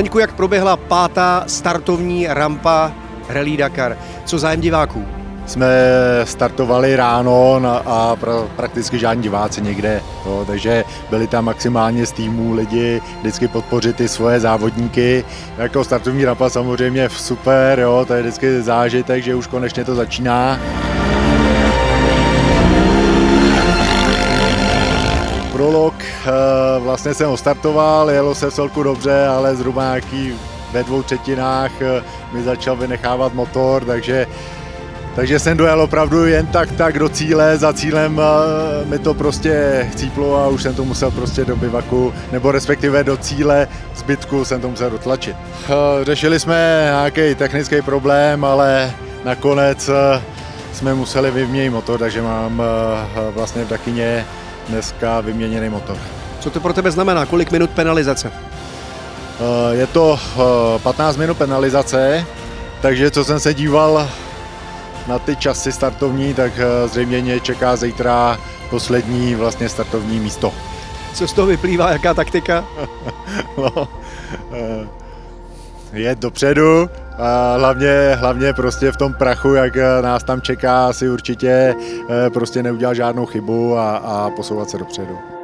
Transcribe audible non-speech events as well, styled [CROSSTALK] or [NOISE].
Zdeňku, jak proběhla pátá startovní rampa Rally Dakar? Co zájem diváků? Jsme startovali ráno a pra, prakticky žádní diváci nikde, jo, takže byli tam maximálně z týmů lidi vždycky podpořit ty svoje závodníky. Jako startovní rampa samozřejmě super, jo, to je vždycky zážitek, že už konečně to začíná. Prolog, vlastně jsem startoval, jelo se v celku dobře, ale zhruba nějaký ve dvou třetinách eh, mi začal vynechávat motor, takže takže jsem dojel opravdu jen tak tak do cíle, za cílem eh, mi to prostě chcíplo a už jsem to musel prostě do bivaku, nebo respektive do cíle zbytku jsem to musel dotlačit. Řešili jsme nějaký technický problém, ale nakonec jsme museli vyměnit motor, takže mám vlastně v Dakyně dneska vyměněný motor. Co to pro tebe znamená? Kolik minut penalizace? Eh, je to 15 eh, minut penalizace, takže co jsem se díval na ty časy startovní, tak eh, zřejmě mě čeká zítra poslední vlastně startovní místo. Co z toho vyplývá, jaká taktika? [LAUGHS] no, je dopředu, hlavně, hlavně prostě v tom prachu, jak nás tam čeká, si určitě prostě neudělat žádnou chybu a, a posouvat se dopředu.